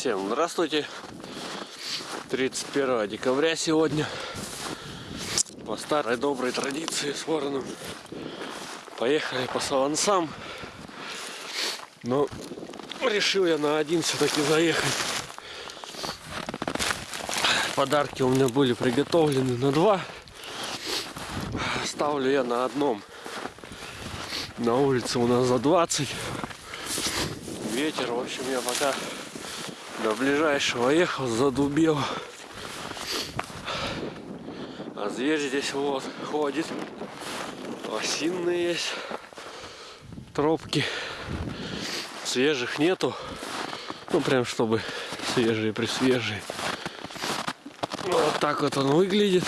Всем здравствуйте. 31 декабря сегодня. По старой доброй традиции с вороном. Поехали по Савансам. Но решил я на один все-таки заехать. Подарки у меня были приготовлены на два. Ставлю я на одном. На улице у нас за 20. Ветер, в общем, я пока до ближайшего ехал, задубел. А зверь здесь вот ходит. Осинные есть. Тропки. Свежих нету. Ну, прям чтобы свежие при свежие. Вот так вот он выглядит.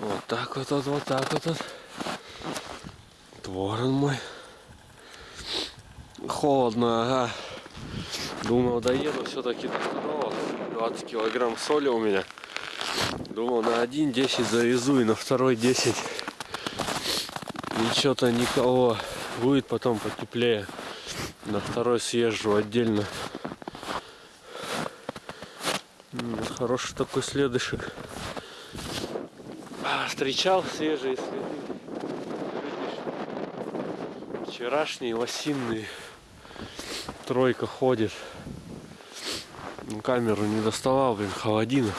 Вот так вот, вот, вот так вот. Ворон мой. Холодно, ага. Думал, доеду все-таки до второго. 20 килограмм соли у меня. Думал, на один 10 завезу и на второй 10. Ничего-то никого. Будет потом потеплее. На второй съезжу отдельно. Хороший такой следышек. А, встречал свежие следы вчерашний лосиный тройка ходит. Ну, камеру не доставал, блин, холодина.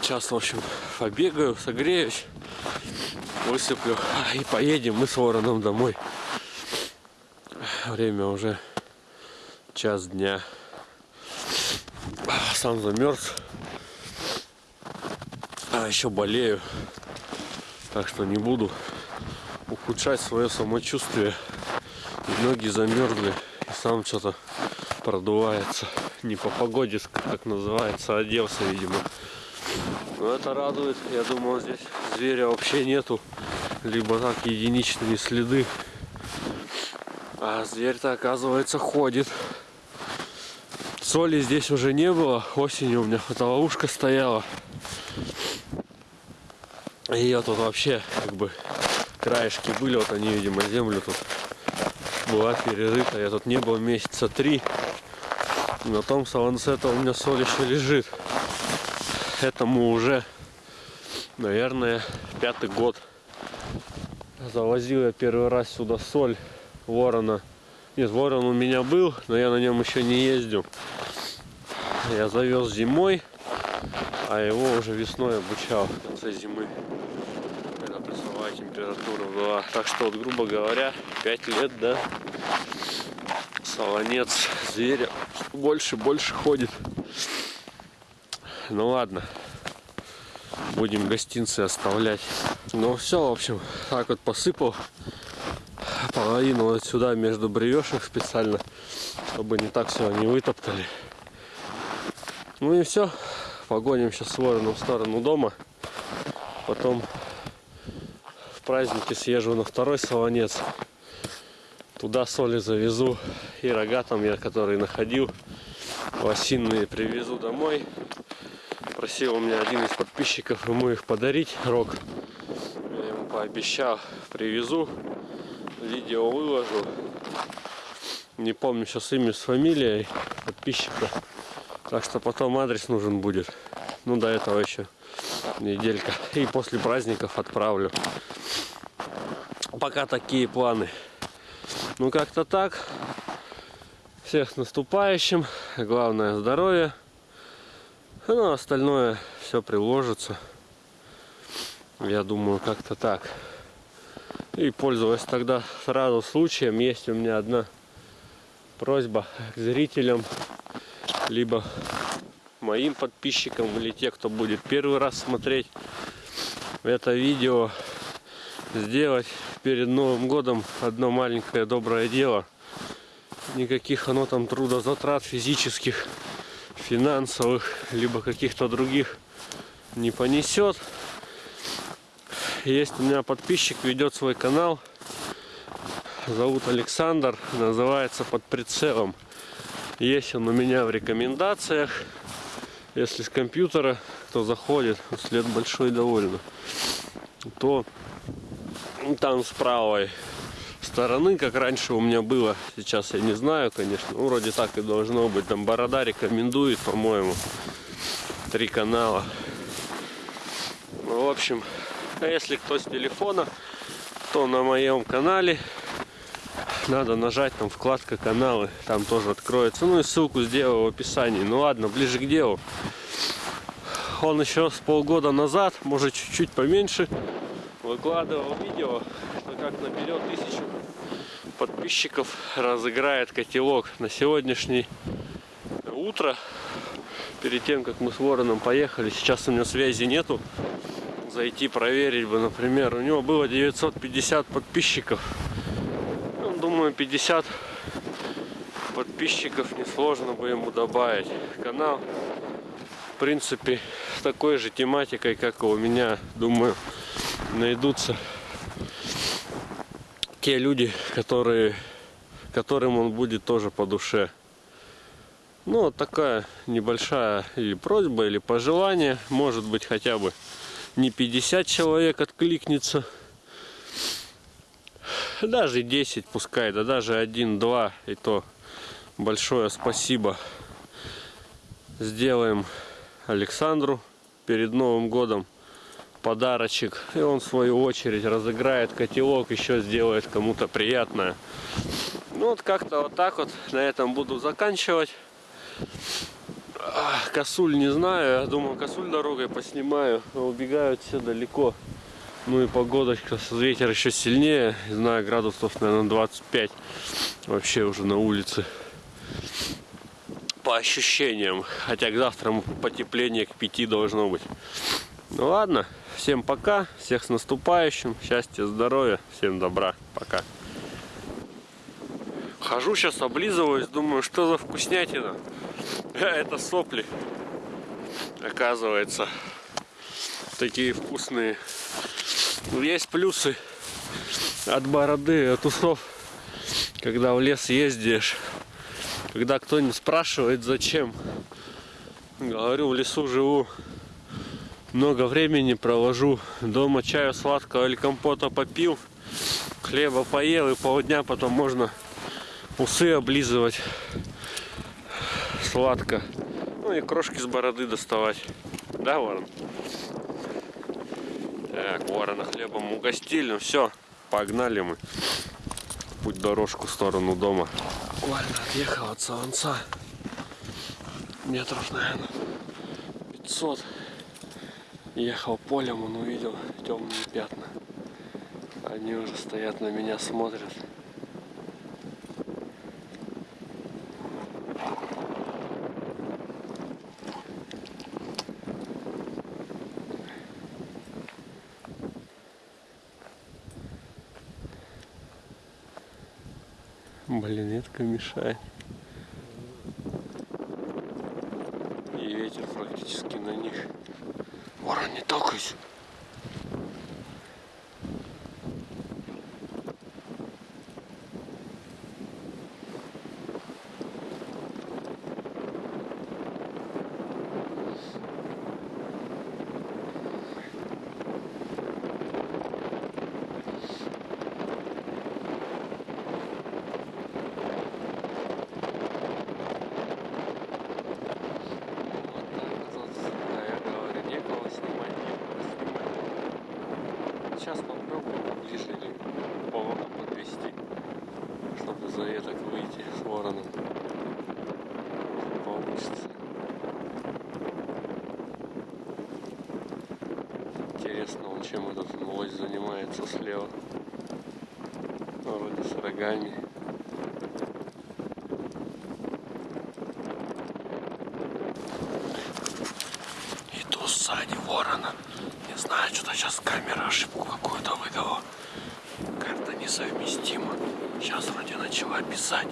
Сейчас, в общем, побегаю, согреюсь, высыплю и поедем мы с вороном домой. Время уже час дня. Сам замерз. А еще болею. Так что не буду ухудшать свое самочувствие. И ноги замерзли. И сам что-то продувается. Не по погоде, как называется, оделся, видимо. Но это радует. Я думал, здесь зверя вообще нету. Либо так единичные следы. А зверь-то, оказывается, ходит. Соли здесь уже не было. Осенью у меня фотоловушка стояла. Ее тут вообще как бы краешки были, вот они, видимо, землю тут была перерыта. Я тут не был месяца три. На том салансета у меня соль еще лежит. Этому уже, наверное, пятый год. Завозил я первый раз сюда соль ворона. Нет, ворон у меня был, но я на нем еще не ездил. Я завез зимой, а его уже весной обучал в конце зимы температура была. Так что, вот, грубо говоря, 5 лет, да, солонец зверя больше-больше ходит. Ну ладно, будем гостинцы оставлять. Ну все, в общем, так вот посыпал половину вот сюда между бревешек специально, чтобы не так все не вытоптали. Ну и все, погоним сейчас с в сторону дома, потом праздники съезжу на второй солонец. Туда соли завезу и рога там я, который находил, лосиные привезу домой. Просил у меня один из подписчиков ему их подарить, рог. Я ему пообещал, привезу, видео выложу. Не помню сейчас имя с фамилией подписчика. Так что потом адрес нужен будет. Ну, до этого еще неделька. И после праздников отправлю пока такие планы. Ну, как-то так. Всех с наступающим. Главное здоровье. Ну, остальное все приложится. Я думаю, как-то так. И пользуясь тогда сразу случаем, есть у меня одна просьба к зрителям, либо моим подписчикам, или те, кто будет первый раз смотреть это видео, сделать перед Новым годом одно маленькое доброе дело. Никаких оно там трудозатрат физических, финансовых, либо каких-то других не понесет. Есть у меня подписчик, ведет свой канал. Зовут Александр, называется «Под прицелом». Есть он у меня в рекомендациях. Если с компьютера, кто заходит, след большой довольно, то Там с правой стороны, как раньше у меня было. Сейчас я не знаю, конечно. Ну, вроде так и должно быть. Там Борода рекомендует, по-моему, три канала. Ну, в общем, а если кто с телефона, то на моем канале надо нажать там вкладка каналы, там тоже откроется. Ну и ссылку сделаю в описании. Ну ладно, ближе к делу. Он еще с полгода назад, может чуть-чуть поменьше, выкладывал видео, что как наберет тысячу подписчиков, разыграет котелок на сегодняшний утро. Перед тем, как мы с Вороном поехали, сейчас у него связи нету. Зайти проверить бы, например, у него было 950 подписчиков 50 подписчиков несложно бы ему добавить. Канал, в принципе, с такой же тематикой, как и у меня, думаю, найдутся те люди, которые, которым он будет тоже по душе. Ну, вот такая небольшая или просьба, или пожелание. Может быть, хотя бы не 50 человек откликнется даже 10 пускай, да даже 1-2 и то большое спасибо сделаем Александру перед Новым годом. Подарочек. И он в свою очередь разыграет котелок еще сделает кому-то приятное. Ну вот как-то вот так вот на этом буду заканчивать. Косуль не знаю. Я думаю косуль дорогой поснимаю. Убегают все далеко ну и погодочка, ветер еще сильнее. Не знаю, градусов, наверное, 25. Вообще уже на улице. По ощущениям. Хотя к завтра потепление к 5 должно быть. Ну ладно, всем пока. Всех с наступающим. Счастья, здоровья. Всем добра. Пока. Хожу сейчас, облизываюсь. Думаю, что за вкуснятина. Это сопли. Оказывается. Такие вкусные. Есть плюсы от бороды, от усов, когда в лес ездишь. Когда кто-нибудь спрашивает, зачем. Говорю, в лесу живу. Много времени провожу. Дома чаю сладкого или компота попил. Хлеба поел и полдня потом можно усы облизывать сладко. Ну и крошки с бороды доставать. Да, Ворон? Так, ворона хлебом угостили. Ну все, погнали мы. Путь дорожку в сторону дома. Буквально отъехал от Солонца. Метров, наверное, 500. Ехал полем, он увидел темные пятна. Они уже стоят на меня, смотрят. Блин, ветка мешает. И ветер практически на них. Ворон, не толкайся. сейчас попробую ближе поворотом подвести, чтобы за веток выйти с вороном. Получится. Он чем этот лось занимается слева. Вроде с рогами. Иду сзади ворона. Не знаю, что-то сейчас камера ошибку какую-то выдала. Карта несовместима. Сейчас вроде начала писать.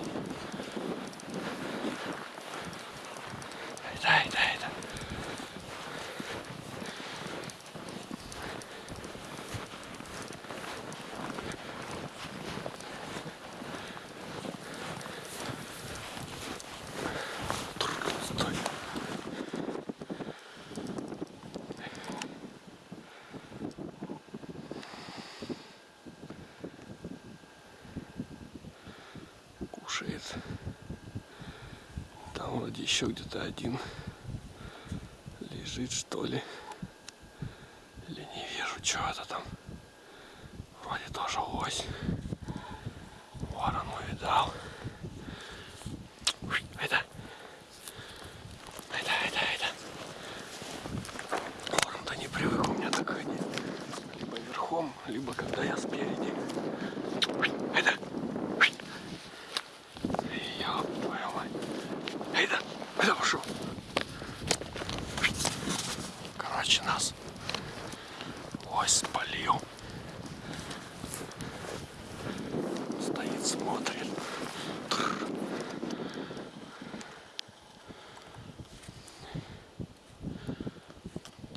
Кушает. Там вроде еще где-то один лежит, что ли. Или не вижу, что это там. Вроде тоже лось. Ворон увидал. Это. Это, это, это. Ворон-то не привык у меня так ходить. Либо верхом, либо когда я спереди. Это.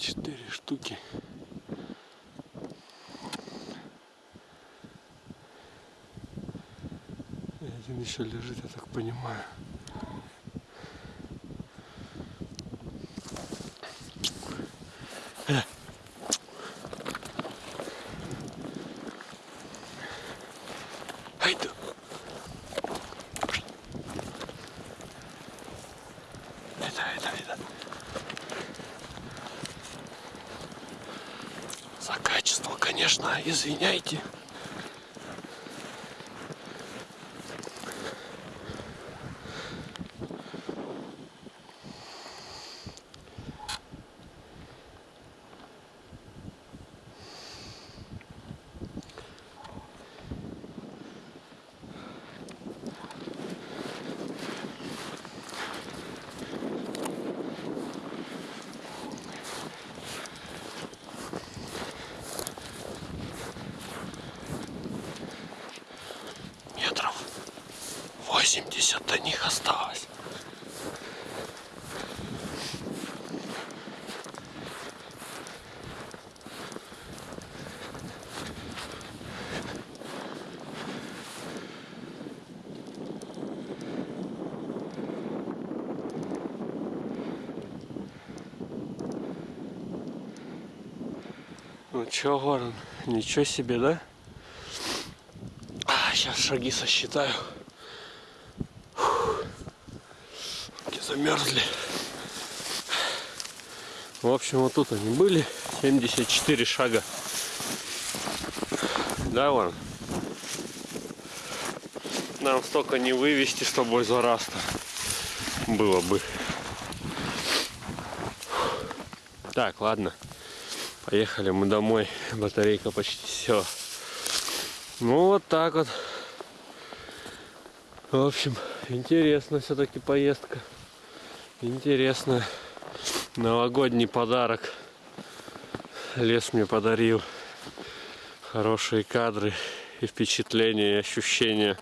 Четыре штуки. И один еще лежит, я так понимаю. Э. Это, это, это. За качество, конечно, извиняйте. Метров 80 до них осталось. Ну чё, Ворон, ничего себе, да? А, сейчас шаги сосчитаю. Замерзли. В общем, вот тут они были. 74 шага. Да, Ворон? Нам столько не вывести с тобой за раз-то. Было бы. Так, ладно. Поехали мы домой. Батарейка почти все. Ну вот так вот. В общем, интересно все-таки поездка. Интересно. Новогодний подарок. Лес мне подарил. Хорошие кадры и впечатления, и ощущения.